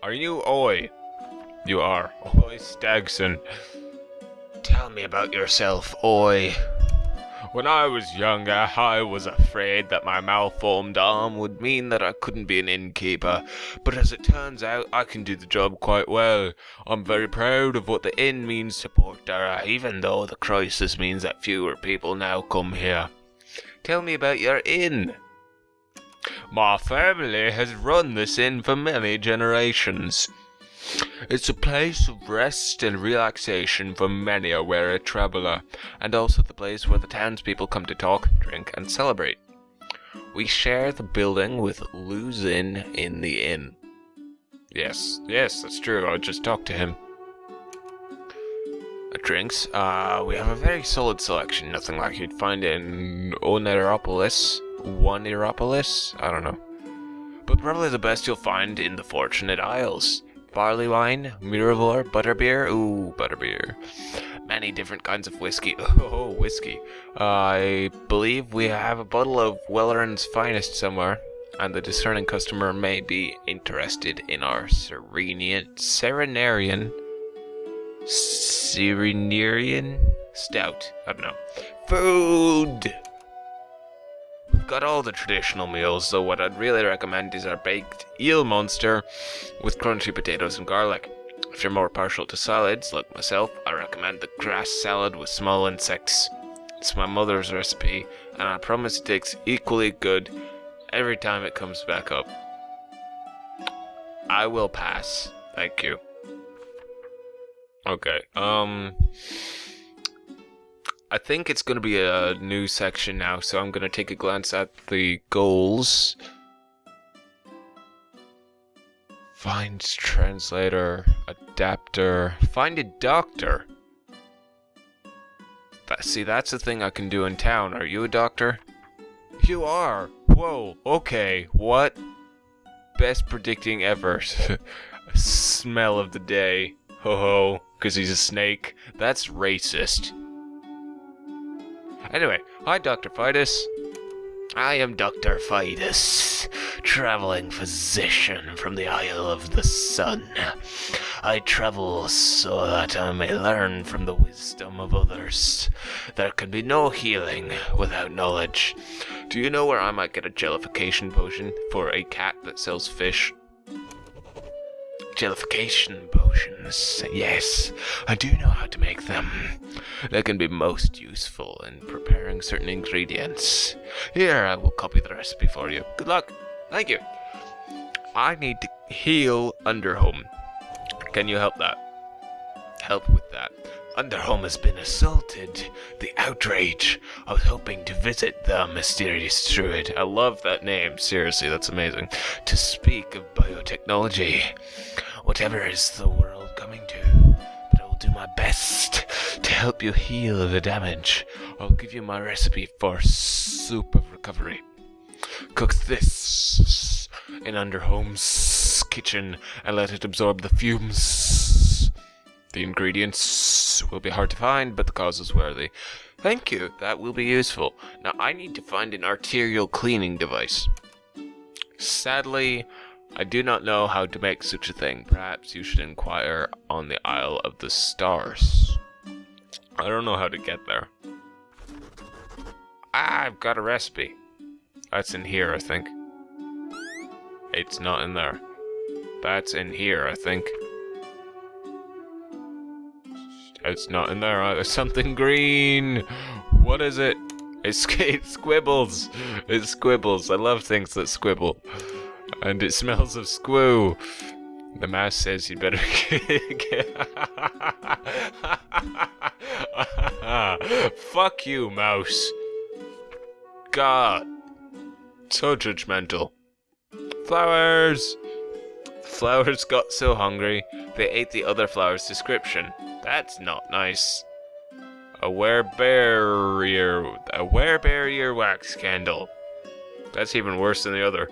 Are you Oi? You are. Oi Stagson. Tell me about yourself, Oi. When I was younger, I was afraid that my malformed arm would mean that I couldn't be an innkeeper, but as it turns out, I can do the job quite well. I'm very proud of what the inn means to Portdara, even though the crisis means that fewer people now come here. Tell me about your inn. My family has run this inn for many generations. It's a place of rest and relaxation for many a weary traveller, and also the place where the townspeople come to talk, drink, and celebrate. We share the building with Luzin in the inn. Yes, yes, that's true. I just talked to him. Drinks. Uh, we have a very solid selection. Nothing like you'd find in Oneiropolis. Oneiropolis? I don't know. But probably the best you'll find in the Fortunate Isles barley wine, Miravor, butterbeer, ooh, butterbeer. Many different kinds of whiskey. Oh, whiskey. Uh, I believe we have a bottle of Welleran's finest somewhere, and the discerning customer may be interested in our Serenian, Serenarian, Serenarian Stout. I don't know. Food! We've got all the traditional meals, so what I'd really recommend is our baked eel monster with crunchy potatoes and garlic. If you're more partial to salads, like myself, I recommend the grass salad with small insects. It's my mother's recipe, and I promise it tastes equally good every time it comes back up. I will pass. Thank you. Okay, um... I think it's going to be a new section now, so I'm going to take a glance at the goals. Find translator, adapter, find a doctor. That, see, that's the thing I can do in town. Are you a doctor? You are. Whoa, okay, what? Best predicting ever. Smell of the day. Ho ho, because he's a snake. That's racist. Anyway, hi Dr. Fidus. I am Dr. Fidus, traveling physician from the Isle of the Sun. I travel so that I may learn from the wisdom of others. There can be no healing without knowledge. Do you know where I might get a jellification potion for a cat that sells fish? Jellification potions. Yes, I do know how to make them. They can be most useful in preparing certain ingredients. Here, I will copy the recipe for you. Good luck. Thank you. I need to heal Underhome. Can you help that? Help with that. Underhome has been assaulted. The outrage. I was hoping to visit the mysterious druid. I love that name. Seriously, that's amazing. To speak of biotechnology. Whatever is the world coming to. But I will do my best to help you heal the damage. I'll give you my recipe for soup of recovery. Cook this in Underhome's kitchen and let it absorb the fumes. The ingredients will be hard to find, but the cause is worthy. Thank you, that will be useful. Now I need to find an arterial cleaning device. Sadly, I do not know how to make such a thing. Perhaps you should inquire on the Isle of the Stars. I don't know how to get there. Ah, I've got a recipe. That's in here, I think. It's not in there. That's in here, I think. It's not in there. There's something green. What is it? It's, it squibbles. It squibbles. I love things that squibble. And it smells of squoo. The mouse says you'd better. Fuck you, mouse. God. So judgmental. Flowers! Flowers got so hungry, they ate the other flower's description. That's not nice. A wear barrier, a wear barrier wax candle. That's even worse than the other.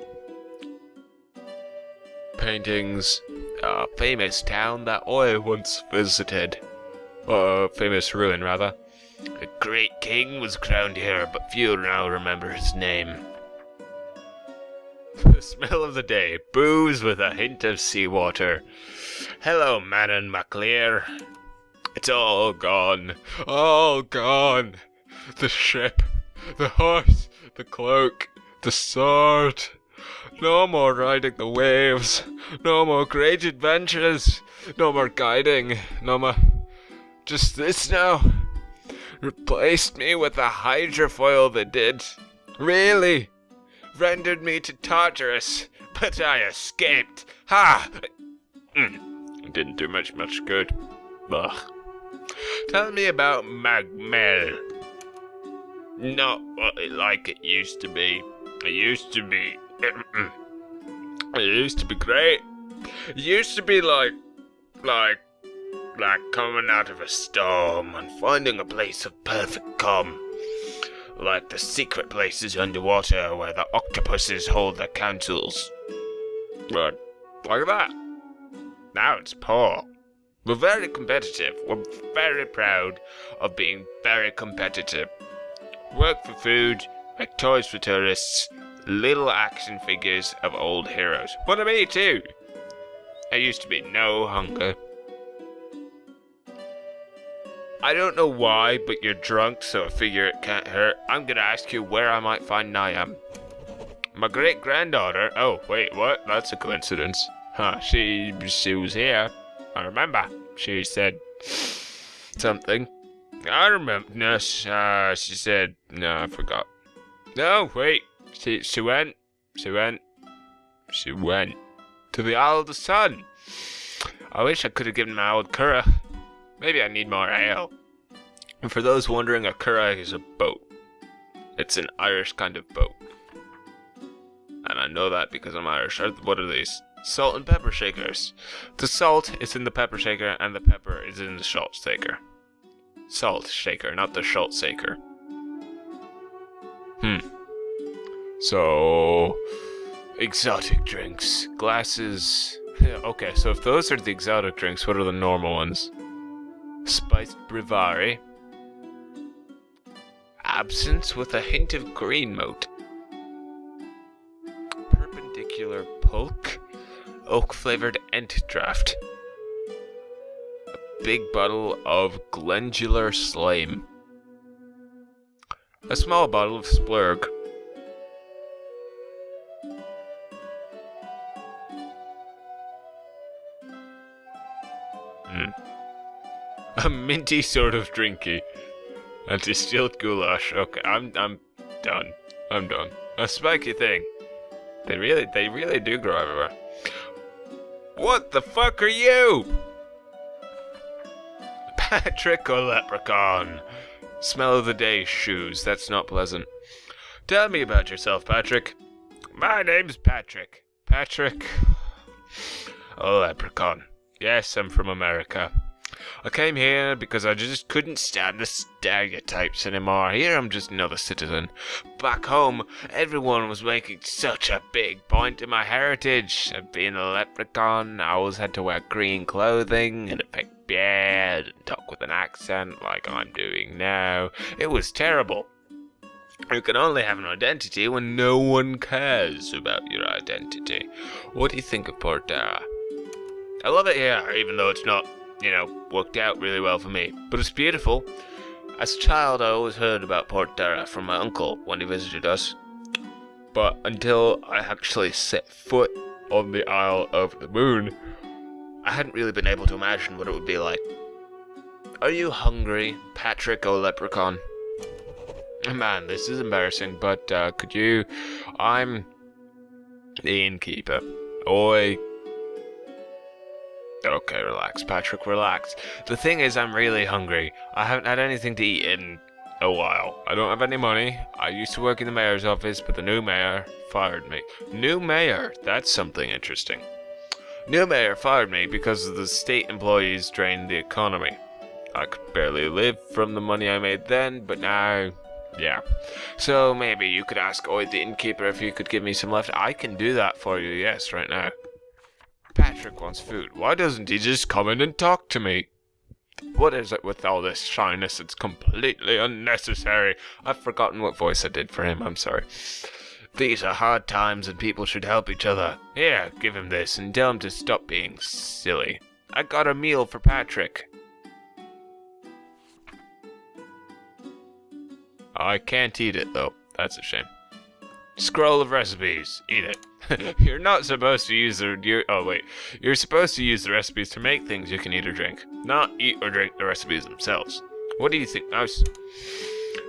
Paintings. A famous town that I once visited. A famous ruin, rather. A great king was crowned here, but few now remember his name. The smell of the day, booze with a hint of seawater. Hello, Manannan MacLir. It's all gone, all gone. The ship, the horse, the cloak, the sword. No more riding the waves, no more great adventures, no more guiding, no more. Just this now. Replaced me with a hydrofoil that did. Really? Rendered me to Tartarus, but I escaped. Ha! Mm. Didn't do much, much good. Ugh. Tell me about Mag Mell. Not what like it used to be. It used to be. It used to be great. It used to be like, like, like coming out of a storm and finding a place of perfect calm. Like the secret places underwater where the octopuses hold their councils. But, like that. Now it's poor. We're very competitive. We're very proud of being very competitive. Work for food, make toys for tourists, little action figures of old heroes. What of me too. There used to be no hunger. I don't know why, but you're drunk, so I figure it can't hurt. I'm gonna ask you where I might find Niamh. My great granddaughter. Oh, wait, what? That's a coincidence. Huh, she, she was here. I remember. She said something. I remember. No, uh, she said. No, I forgot. No, wait. She, she went. She went. She went to the Isle of the Sun. I wish I could have given my old Curragh. Maybe I need more ale. And for those wondering, a Curragh is a boat. It's an Irish kind of boat. And I know that because I'm Irish. What are these? Salt and pepper shakers. The salt is in the pepper shaker and the pepper is in the salt shaker. Salt shaker, not the salt shaker. Hmm. So, exotic drinks. Glasses. okay, so if those are the exotic drinks, what are the normal ones? Spiced Brevari. Absinthe with a hint of green moat. Perpendicular pulque oak flavored Ent draft. A big bottle of glandular slime. A small bottle of splurg. A minty sort of drinky. A distilled goulash. Okay, I'm I'm done. I'm done. A spiky thing. They really they really do grow everywhere. What the fuck are you? Patrick or leprechaun? Smell of the day shoes. That's not pleasant. Tell me about yourself, Patrick. My name's Patrick. Patrick. A leprechaun. Yes, I'm from America. I came here because I just couldn't stand the stereotypes anymore. Here I'm just another citizen. Back home, everyone was making such a big point of my heritage. Being a leprechaun, I always had to wear green clothing and a fake beard and talk with an accent like I'm doing now. It was terrible. You can only have an identity when no one cares about your identity. What do you think of Portera? I love it here, even though it's not you know, worked out really well for me. But it's beautiful. As a child, I always heard about Portera from my uncle when he visited us. But until I actually set foot on the Isle of the Moon, I hadn't really been able to imagine what it would be like. Are you hungry, Patrick O'Leprechaun? Man, this is embarrassing, but uh, could you... I'm the innkeeper. Oi, Okay, relax, Patrick, relax. The thing is, I'm really hungry. I haven't had anything to eat in a while. I don't have any money. I used to work in the mayor's office, but the new mayor fired me. New mayor? That's something interesting. New mayor fired me because the state employees drained the economy. I could barely live from the money I made then, but now, yeah. So maybe you could ask Oid the innkeeper if he could give me some left. I can do that for you, yes, right now. Patrick wants food. Why doesn't he just come in and talk to me? What is it with all this shyness? It's completely unnecessary. I've forgotten what voice I did for him. I'm sorry. These are hard times and people should help each other. Here, give him this and tell him to stop being silly. I got a meal for Patrick. I can't eat it though. That's a shame. Scroll of recipes. Eat it. you're not supposed to use the. You're, oh wait, you're supposed to use the recipes to make things you can eat or drink, not eat or drink the recipes themselves. What do you think, Mouse?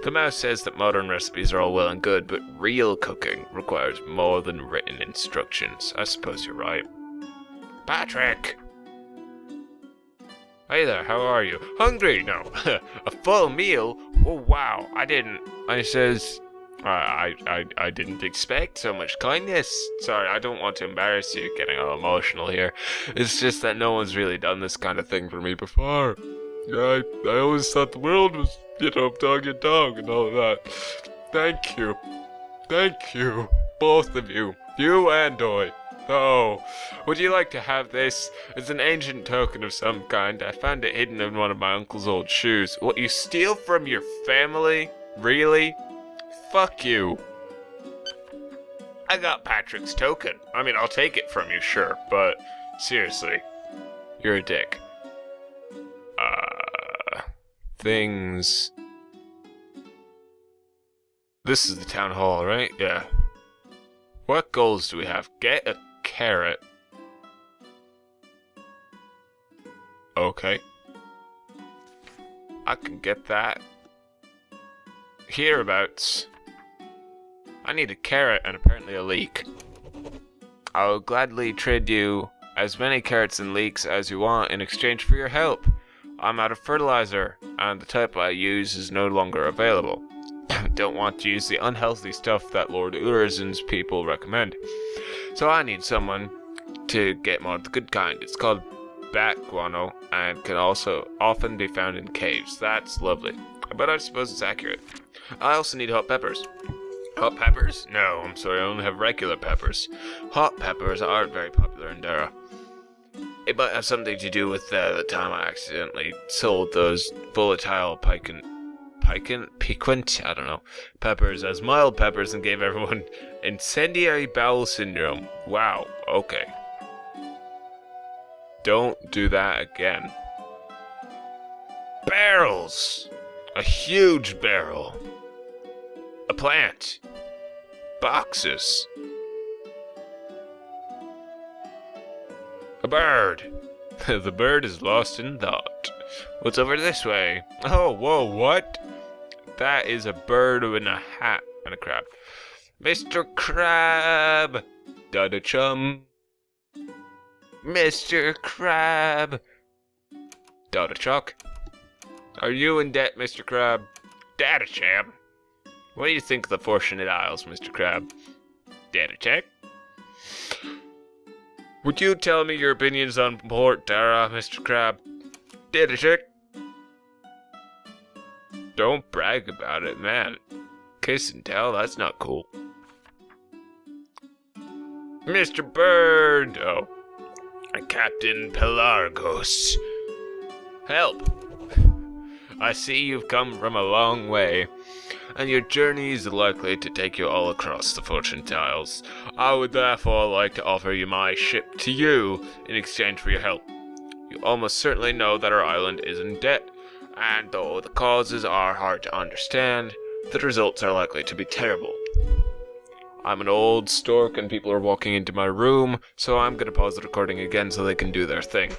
The mouse says that modern recipes are all well and good, but real cooking requires more than written instructions. I suppose you're right. Patrick! Hey there, how are you? Hungry? No. a full meal? Oh wow, I didn't. I says, I, I, I didn't expect so much kindness. Sorry, I don't want to embarrass you getting all emotional here. It's just that no one's really done this kind of thing for me before. I, I always thought the world was, you know, dog and dog and all that. Thank you. Thank you. Both of you. You and I. Oh, would you like to have this? It's an ancient token of some kind. I found it hidden in one of my uncle's old shoes. What, you steal from your family? Really? Fuck you. I got Patrick's token. I mean, I'll take it from you, sure, but seriously, you're a dick. Uh, things. This is the town hall, right? Yeah. What goals do we have? Get a carrot. Okay. I can get that. Hereabouts. I need a carrot and apparently a leek. I'll gladly trade you as many carrots and leeks as you want in exchange for your help. I'm out of fertilizer, and the type I use is no longer available. Don't want to use the unhealthy stuff that Lord Urizen's people recommend. So I need someone to get more of the good kind. It's called bat guano and can also often be found in caves. That's lovely. But I suppose it's accurate. I also need hot peppers. Hot peppers? No, I'm sorry, I only have regular peppers. Hot peppers aren't very popular in Dara. It might have something to do with uh, the time I accidentally sold those volatile piquant, piquant, piquant, I don't know, peppers as mild peppers and gave everyone incendiary bowel syndrome. Wow, okay. Don't do that again. Barrels! A huge barrel. Plant. Boxes. A bird. the bird is lost in thought. What's over this way? Oh, whoa, what? That is a bird in a hat and a crab. Mr. Crab! Dada chum. Mr. Crab! Dada Chuck. Are you in debt, Mr. Crab? Dada champ. What do you think of the Fortunate Isles, Mr. Crab? Data check. Would you tell me your opinions on Port Dara, Mr. Crab? Data check. Don't brag about it, man. Kiss and tell, that's not cool. Mr. Bird! Oh. Captain Pelargos. Help! I see you've come from a long way and your journey is likely to take you all across the Fortunate Isles. I would therefore like to offer you my ship to you in exchange for your help. You almost certainly know that our island is in debt, and though the causes are hard to understand, the results are likely to be terrible. I'm an old stork and people are walking into my room, so I'm gonna pause the recording again so they can do their thing.